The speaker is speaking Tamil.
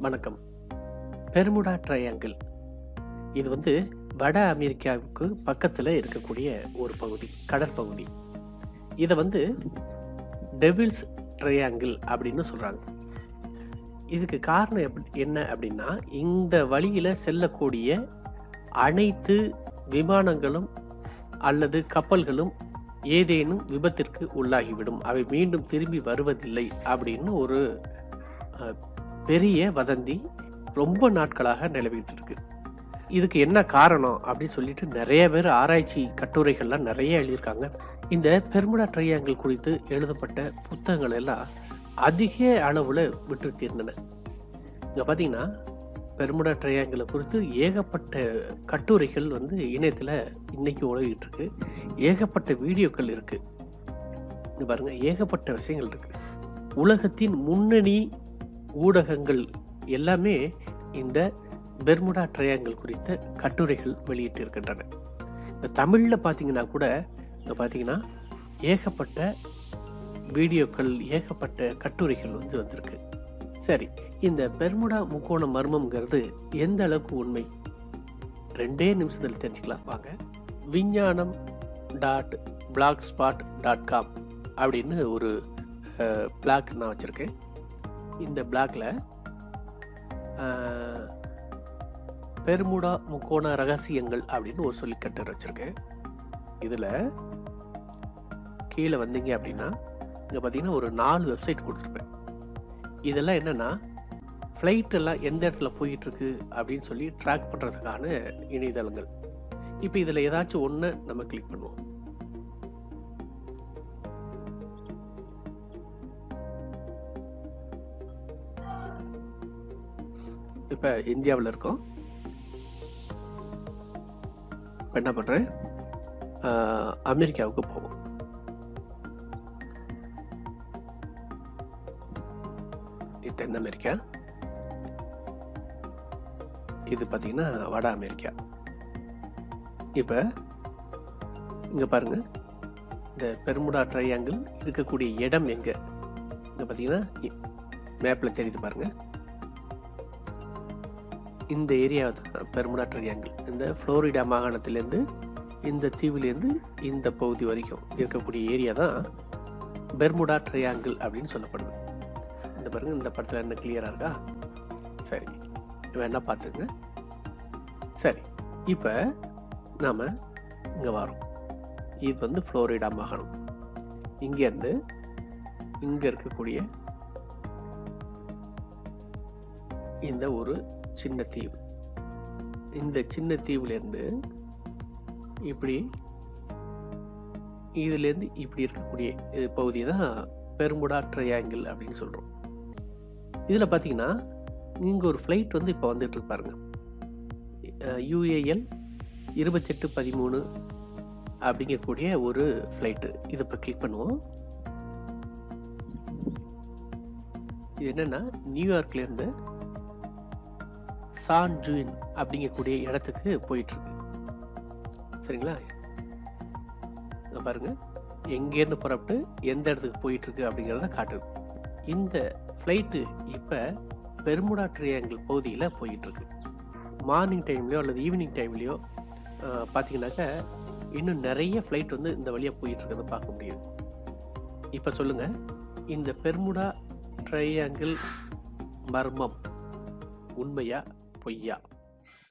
வணக்கம். Bermuda triangle. இது வந்து வட அமெரிக்காவுக்கு பக்கத்தில் இருக்கக்கூடிய ஒரு பகுதி கடற்பகுதி இதை வந்து டெவில்ஸ் ட்ரையாங்கிள் அப்படின்னு சொல்கிறாங்க இதுக்கு காரணம் எப்படி என்ன அப்படின்னா இந்த வழியில் செல்லக்கூடிய அனைத்து விமானங்களும் அல்லது கப்பல்களும் ஏதேனும் விபத்திற்கு உள்ளாகிவிடும். அவை மீண்டும் திரும்பி வருவதில்லை அப்படின்னு ஒரு பெரிய வதந்தி ரொம்ப நாட்களாக நிலவிட்டு இருக்கு. இதுக்கு என்ன காரணம் அப்படின்னு சொல்லிட்டு நிறைய பேர் ஆராய்ச்சி கட்டுரைகள்லாம் நிறைய எழுதியிருக்காங்க. இந்த பெர்முடா ட்ரையாங்கிள் குறித்து எழுதப்பட்ட புத்தகங்கள் எல்லாம் அதிக அளவில் விட்டு தீர்ந்தன. இங்கே பார்த்தீங்கன்னா பெர்முடா ட்ரையாங்கிளை குறித்து ஏகப்பட்ட கட்டுரைகள் வந்து இணையத்தில் இன்னைக்கு உலகிட்டு இருக்கு. ஏகப்பட்ட வீடியோக்கள் இருக்கு. இது பாருங்க ஏகப்பட்ட விஷயங்கள் இருக்கு. உலகத்தின் முன்னணி ஊடகங்கள் எல்லாமே இந்த பெர்முடா ட்ரையாங்கிள் குறித்த கட்டுரைகள் வெளியிட்டு இருக்கின்றன இந்த தமிழில் பார்த்தீங்கன்னா கூட இங்கே பார்த்தீங்கன்னா ஏகப்பட்ட வீடியோக்கள் ஏகப்பட்ட கட்டுரைகள் வந்து வந்திருக்கு. சரி இந்த பெர்முடா முக்கோண மர்மம்ங்கிறது எந்த அளவுக்கு உண்மை? ரெண்டே நிமிஷத்தில் தெரிஞ்சுக்கலாம். வாங்க. Vignanam dot blog spot dot com அப்படின்னு ஒரு பிளாக் நான் வச்சுருக்கேன். இந்த பிளாக்ல பெருமுடா முக்கோண ரகசியங்கள் அப்படின்னு ஒரு சொல்லிக்கட்டு வச்சுருக்கேன் இதில் கீழே வந்தீங்க அப்படின்னா இங்கே பார்த்தீங்கன்னா ஒரு நாலு வெப்சைட் கொடுத்துருப்பேன். இதெல்லாம் என்னென்னா ஃப்ளைட் எல்லாம் எந்த இடத்துல போயிட்டு இருக்கு அப்படின்னு சொல்லி ட்ராக் பண்ணுறதுக்கான இணையதளங்கள். இப்போ இதில் ஏதாச்சும் ஒன்று நம்ம கிளிக் பண்ணுவோம். இப்போ இந்தியாவில் இருக்கோம். இப்போ என்ன பண்ணுறேன் அமெரிக்காவுக்கு போவோம். இது தென் அமெரிக்கா. இது பார்த்தீங்கன்னா வட அமெரிக்கா. இப்போ இங்கே பாருங்க. இந்த பெருமுடா ட்ரையாங்கிள் இருக்கக்கூடிய இடம் எங்கே? இங்கே பார்த்தீங்கன்னா மேப்பில் தெரியுது பாருங்கள் இந்த ஏரியாவை தான் பெர்முடா ட்ரையாங்கிள் இந்த ஃப்ளோரிடா மாகாணத்திலேருந்து இந்த தீவிலேருந்து இந்த பகுதி வரைக்கும் இருக்கக்கூடிய ஏரியா தான் பெர்முடா ட்ரையாங்கிள் அப்படின்னு சொல்லப்படுது. இந்த பாருங்க இந்த படத்தில் என்ன கிளியராக இருக்கா? சரி வேணா பார்த்துங்க? சரி இப்போ நாம் இங்கே வரோம். இது வந்து ஃப்ளோரிடா மாகாணம். இங்கேருந்து இங்கே இருக்கக்கூடிய இந்த ஒரு சின்ன தீவு. இந்த சின்ன தீவுலேருந்து இப்படி இதுலேருந்து இப்படி இருக்கக்கூடிய இது பகுதி தான் பெருமுடா ட்ரையாங்கிள் அப்படின்னு சொல்கிறோம் இதில் பார்த்தீங்கன்னா இங்கே ஒரு ஃப்ளைட் வந்து இப்போ வந்துட்டு இருப்பாருங்க யூஏஎல் இருபத்தெட்டு பதிமூணு அப்படிங்கக்கூடிய ஒரு ஃப்ளைட்டு இதை இப்போ கிளிக் பண்ணுவோம். இது என்னன்னா நியூயார்க்லேருந்து சான் ஜூன் அப்படிங்கக்கூடிய இடத்துக்கு போயிட்டுருக்கு. சரிங்களா? இங்க பாருங்க. எங்கேருந்து புறப்பட்டு எந்த இடத்துக்கு போயிட்டுருக்கு அப்படிங்கிறத காட்டுது. இந்த ஃப்ளைட்டு இப்போ பெர்முடா ட்ரையாங்கிள் பகுதியில் போயிட்டுருக்கு. மார்னிங் டைம்லையோ அல்லது ஈவினிங் டைம்லையோ பார்த்தீங்கன்னாக்கா இன்னும் நிறைய ஃப்ளைட் வந்து இந்த வழியாக போயிட்டுருக்கிறத பார்க்க முடியுது. இப்போ சொல்லுங்கள் இந்த பெர்முடா ட்ரையாங்கிள் மர்மம் உண்மையா பொய்யா